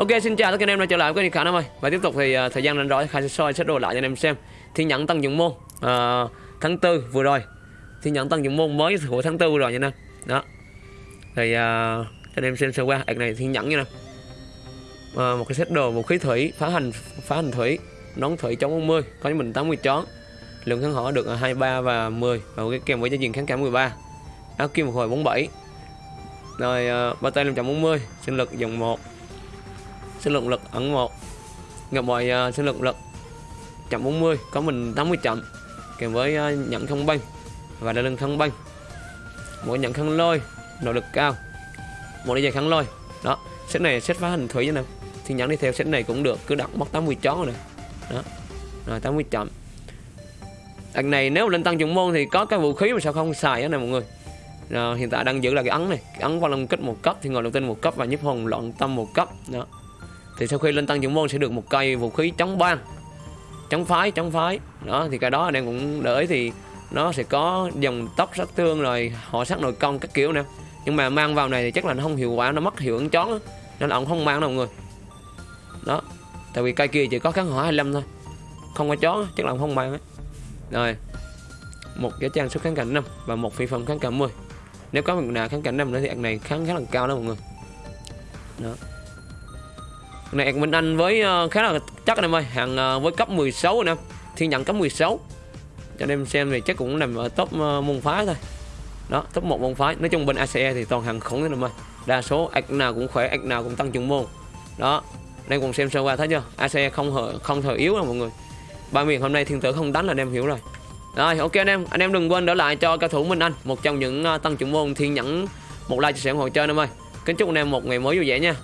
Ok xin chào tất cả anh em đã trở lại với kênh Khả Nam ơi. Và tiếp tục thì uh, thời gian rảnh rỗi Khai sẽ soi sẽ đồ lại cho anh em xem Thi nhận tăng dụng môn uh, tháng 4 vừa rồi. Thi nhận tăng dụng môn mới của tháng 4 vừa rồi nha anh Đó. Thì uh, cho anh em xem sơ qua. Ảc này thi nhận nha anh uh, Một cái set đồ vũ khí thủy phá hành phá hành thủy nón thủy chống 40 có cho mình 80 chón lượng kháng hỏa được 23 và 10 và cái kèm với cho diện kháng cảm 13 áo kim một hồi 47 rồi uh, ba tay 540 sinh lực dòng 1 sinh lực lực ẩn 1 gặp mọi uh, sinh lực lực chậm 40 có mình 80 chậm. Kèm với uh, nhận không banh và đa lưng không banh mỗi nhận khăn lôi nội lực cao. Một đi dài khăn lôi. Đó set này set phá hình thủy như nào thì nhận đi theo set này cũng được cứ đặt mất 80 chó rồi nè. Đó rồi 80 chậm. Đằng này nếu lên tăng dụng môn thì có cái vũ khí mà sao không xài đó này mọi người. Rồi, hiện tại đang giữ là cái ấn này. Cái ấn qua long kích một cấp thì ngồi đầu tiên một cấp và nhíp hồn loạn tâm một cấp. Đó thì sau khi lên tăng trưởng môn sẽ được một cây vũ khí chống ban chống phái chống phái. Đó, thì cái đó anh em cũng đợi thì nó sẽ có dòng tóc sát thương rồi họ sát nội công các kiểu nè. Nhưng mà mang vào này thì chắc là nó không hiệu quả, nó mất hiệu ứng chón nên là ông không mang đâu mọi người. Đó, tại vì cây kia chỉ có kháng hỏa 25 thôi. Không có chó, chắc là ông không mang ấy. Rồi, một cái trang sức kháng cảnh năm và một phi phẩm kháng cảnh 10 nếu có một nào kháng cảnh năm nữa thì ăn này kháng khá là cao đó mọi người. Đó này ăn Minh Anh với ờ, khá là chắc anh em ơi. Hàng ờ, với cấp 16 anh em. Thiên nhận cấp 16 cho anh em xem thì chắc cũng nằm ở top ờ, môn phái thôi. Đó, top một môn phái. Nói chung bên ACE thì toàn hàng khủng anh em ơi. Đa số ạc nào cũng khỏe ạc nào cũng tăng trưởng môn. Đó đây cùng xem sơ qua thấy chưa? ACE không hở không thở yếu đâu mọi người. Ba miền hôm nay thiên tử không đánh là anh em hiểu rồi. Rồi, ok anh em. Anh em đừng quên đỡ lại cho cao thủ Minh Anh một trong những tăng trưởng môn thiên nhẫn một like chia sẻ ủng hộ chơi anh em ơi. Kính chúc anh em một ngày mới vui vẻ nha.